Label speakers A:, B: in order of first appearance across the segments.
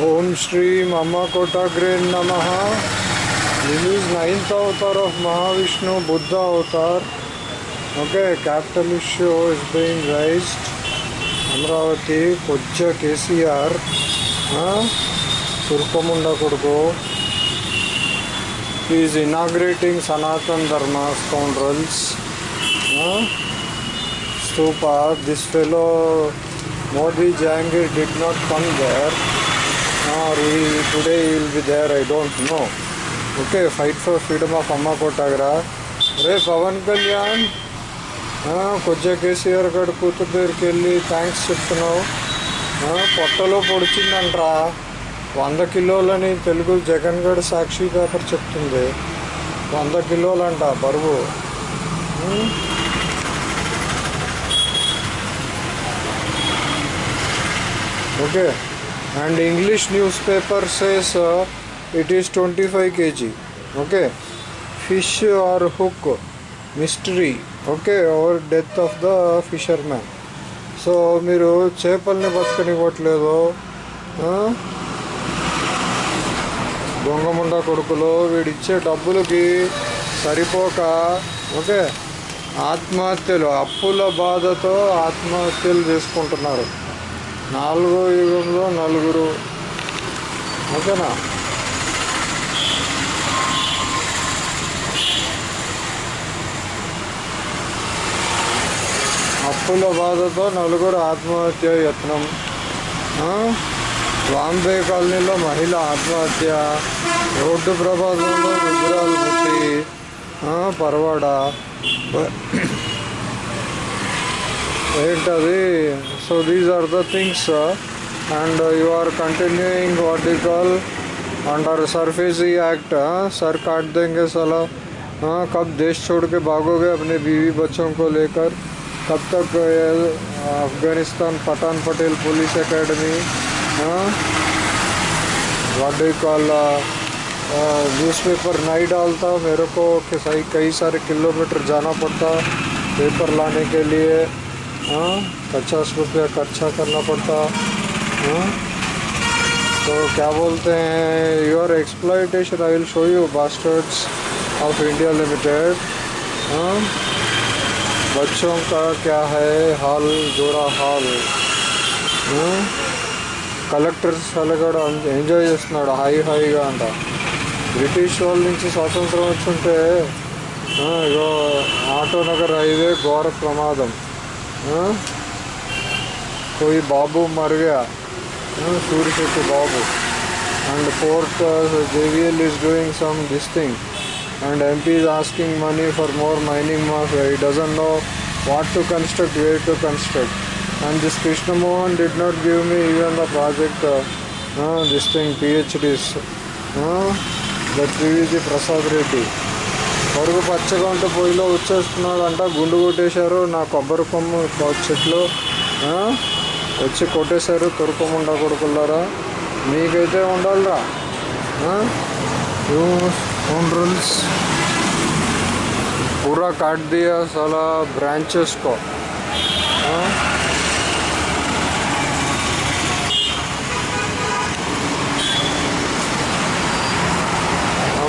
A: ओम श्री मामा कोटाग्रे नम this is ninth avatar of Mahavishnu Buddha avatar okay capital issue is being raised Amaravati पूज्य केसीआर तुर्कमुंडा कुर्को is inaugurating Sanatan Dharma scoundrels stupa this fellow Modi Jahangir did not come there Or he, today he will be there, I don't know. Okay, fight for freedom of Amma Kotagra. రే పవన్ కళ్యాణ్ కొద్దిగా కేసీఆర్ గడు కూతురు దగ్గరికి వెళ్ళి thanks చెప్తున్నావు. Ah, పొట్టలో పొడిచిందంట్రా. వంద కిలోలని తెలుగు జగన్ గడ్ సాక్షి పేపర్ చెప్తుంది. వంద కిలోలంట బరువు. Hmm? Okay Okay, and English newspaper says uh, it is 25 kg. Okay, fish or hook mystery. Okay, or death of the fisherman. So మీరు చేపల్ని బతకనివ్వట్లేదు ఆ? దొంగముండ కొడుకులు వీడిచ్చే డబ్బులకి సరిపోక ఓకే ఆత్మహత్యలు అప్పుల బాధతో ఆత్మహత్యలు చేసుకుంటున్నారు నాలుగో యుగంలో నలుగురు. ఓకేనా? అప్పుల బాధతో నలుగురు ఆత్మహత్య యత్నం. బాంబే కాలనీలో మహిళ ఆత్మహత్య. రోడ్డు ప్రమాదంలో రుద్రాలు మృతి right away so these are the things uh, and uh, you are continuing what you call under surface he act sir काट देंगे साला। हाँ कब देश छोड़ के भागोगे अपने बीवी बच्चों को लेकर? कब तक uh, uh, Afghanistan Pathan Patel police academy हाँ? वाडे कॉल न्यूज़ पेपर नहीं डालता। मेरे को कई सारे किलोमीटर जाना पड़ता पेपर लाने के लिए। हाँ पचास रुपया खर्चा करना पड़ता हाँ तो क्या बोलते हैं your exploitation I will show you bastards of India limited हाँ बच्चों का क्या है हाल जोड़ा हाल हाँ? కలెక్టర్ సలగడ ఎంజాయ్ చేస్తున్నాడు హాయి హాయిగా అంట బ్రిటిష్ వాళ్ళ నుంచి స్వాతంత్రం వచ్చుంటే ఆ, ఇగో ఆటో నగర్ హైవే ఘోర ప్రమాదం ఆ? कोई बाबू मर गया हाँ, सूर्य शेट्टी बाबू and port uh, JVL is doing some this thing and MP is asking money for more mining mafia he doesn't know what to construct where to construct and this Krishna Mohan did not give me even the project uh, uh, this thing PhDs uh, that PVG Prasad Reddy పరుగు పచ్చగా ఉంటే పొయ్యిలో వచ్చేస్తున్నాడు అంట గుండు కొట్టేశారు నా కొబ్బరి కొమ్మ కొ- చెట్లు ఆ? వచ్చి కొట్టేశారు తురుకోముండా కొడుకున్నారా మీకైతే ఉండాలిరా रूल्स पूरा काट दिया साला ब्रांचेस को हाँ?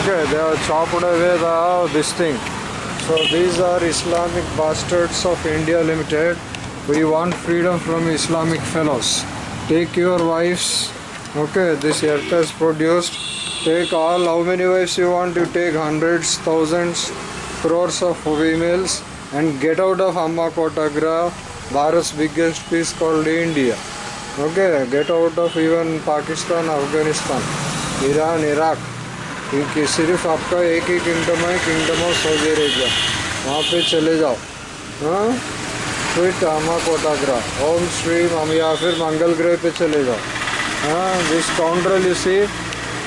A: Okay, they have chopped away the uh, this thing. So these are Islamic bastards of India Limited. We want freedom from Islamic fellows. Take your wives. Okay, this earth has produced. Take all how many wives you want. You take hundreds, thousands, crores of females and get out of Amma Kotagra, Bharat's biggest piece called India. Okay, get out of even Pakistan, Afghanistan, Iran, Iraq. क्योंकि सिर्फ़ आपका एक ही kingdom है kingdom of Saudi Arabia वहाँ पे चले जाओ। हाँ? क्विट आमा कोटाग्रा ओम श्री या फिर मंगल ग्रह पे चले जाओ। हाँ? दिस काउंटर इसी,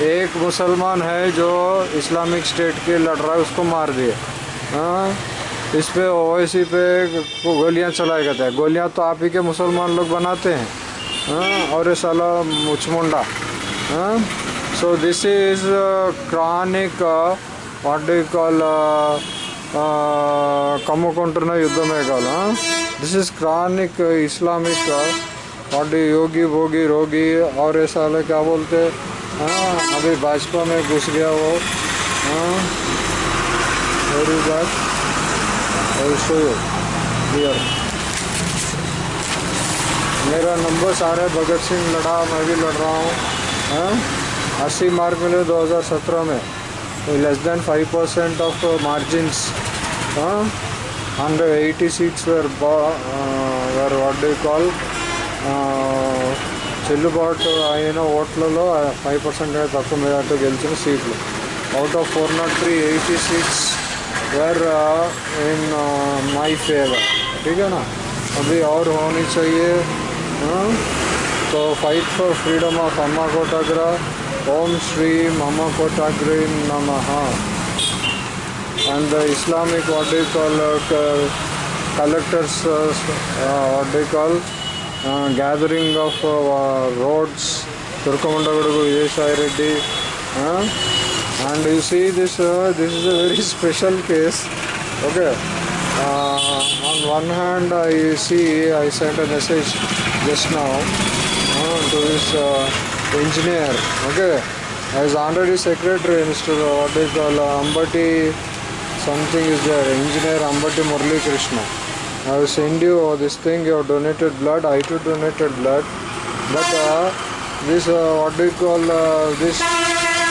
A: एक मुसलमान है जो इस्लामिक स्टेट के लड़ रहा है, उसको मार दिए। हाँ? इस पे ओवैसी पे गोलियाँ चलाए गए थे गोलियाँ तो आप ही के मुसलमान लोग बनाते हैं। हाँ? और ये साला मुचमुंडा। हाँ? so this is uh, chronic uh, what do you call uh, uh, కమ్ముకుంటున్న యుద్ధమే కాదు దిస్ ఇస్ క్రానిక్ ఇస్లామిక్ और योगी भोगी रोगी और ऐसा साले क्या बोलते हाँ अभी भाजपा में घुस गया वो हाँ मेरी बात शो क्लियर मेरा नंबर सारे भगत सिंह लड़ा मैं भी लड़ रहा हूँ हाँ अस्सी मार्क मिले 2017 में less than five percent of margins हाँ hundred eighty seats were were what do call చెల్లుబాటు అయిన ఓట్లలో ఫైవ్ పర్సెంట్ తక్కువ మెజార్టీ గెలిచిన సీట్లు out of four not three eighty seats were in my favour ठीक है ना अभी और होनी चाहिए हाँ? तो फाइट फॉर फ्रीडम ऑफ अम्मा कोटाग्रा Om Shri Mama Green Namaha. And the Islamic, what do you call, uh, collectors, uh, uh, what do you call, uh, gathering of uh, roads, Turkamundagudu Vijay Reddy. Uh, and you see this, uh, this is a very special case. Okay. Uh, on one hand, I see I sent a message just now uh, to this. Uh, engineer okay. As already secretary Mr. what do uh, Ambati something is there. Engineer Ambati Murli Krishna I will send you this thing you have donated blood I too donated blood. But uh, this uh, what do you call uh, this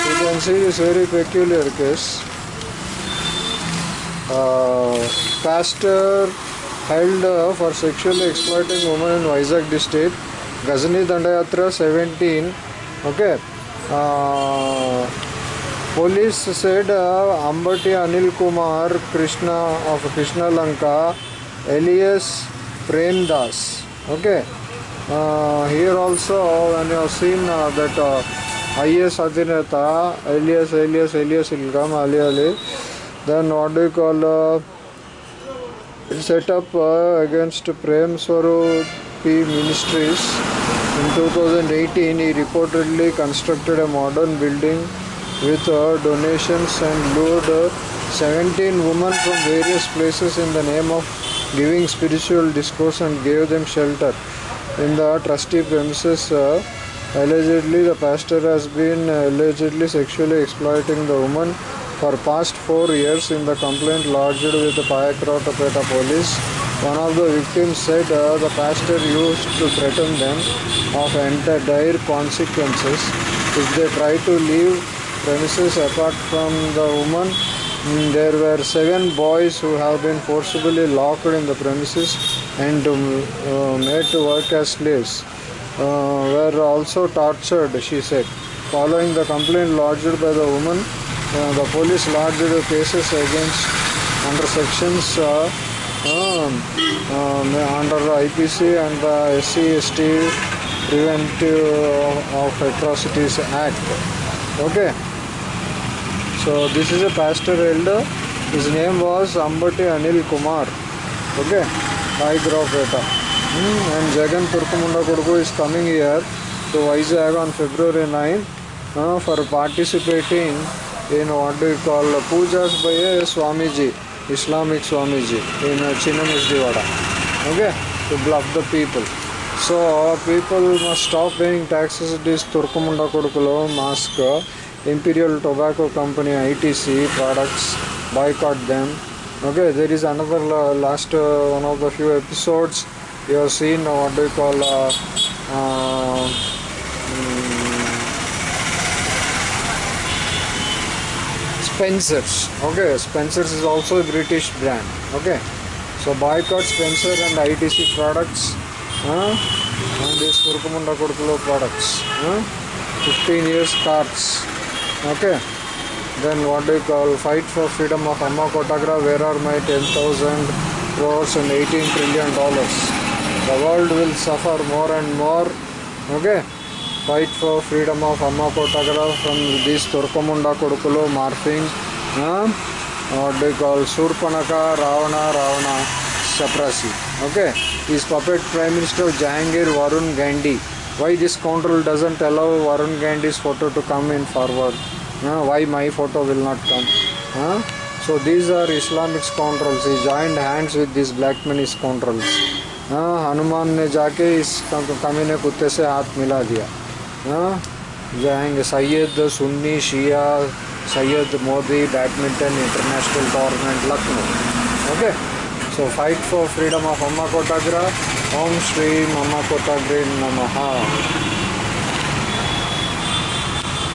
A: you can see this very peculiar case. Uh, pastor held for sexually exploiting women in Vizag district Ghazni Dandayatra 17 okay police said Ambati Anil Kumar Krishna of Krishna Lanka alias Premadasa okay here also when you seen that E S अभिनेता alias alias alias income Ali Ali then what you call setup against Prem Swaroop ministries in 2018 he reportedly constructed a modern building with uh, donations and lured uh, 17 women from various places in the name of giving spiritual discourse and gave them shelter. In the trustee premises uh, allegedly the pastor has been allegedly sexually exploiting the woman for past four years in the complaint lodged with the Payakrotapeta police one of the victims said uh, the pastor used to threaten them of dire consequences. If they try to leave premises apart from the woman mm, there were seven boys who have been forcibly locked in the premises and um, uh, made to work as slaves uh, were also tortured she said. Following the complaint lodged by the woman uh, the police lodged cases against under sections uh, um, um, under IPC and the SC ST Preventive of Atrocities Act. Okay. So this is a pastor elder. His name was Ambati Anil Kumar. Okay. Hygrofeta. Hmm. And Jagan Turkumunda Kurgu is coming here to Vizag on February 9 uh, for participating in what you call pujas by a Swamiji. Islamic Swamiji in Chinnamusdiwada. Okay, to bluff the people. So people must stop paying taxes. This Turkumunda Kodukulo mask, Imperial Tobacco Company ITC products, boycott them. Okay, there is another uh, last uh, one of the few episodes you have seen uh, what do you call uh, uh, Spencer's. Okay, Spencer's is also a British brand. Okay, so boycott Spencer and ITC products. Huh? And this Kurkumunda Kurkulo products. Huh? 15 years cards. Okay. Then what do you call fight for freedom of Amma Kotagra? Where are my 10,000 crores and 18 trillion dollars? The world will suffer more and more. Okay fight for freedom of Amma photograph from the तुर्कमुंड को morphing शूर्पणक Ravana Ravana चपरासी okay puppet prime minister Jahangir Varun Gandhi why this control doesn't allow Varun Gandhi photo to come in forward why my photo will not come so these are Islamic control joint hands with this black man is control Hanuman ने जाके इस कमी कुत्ते से हाथ मिला दिया जाएँगे Syed Sunni Shia Syed Modi badminton international tournament Lucknow okay so fight for freedom of amma kotagra om shri mama kotagra namaha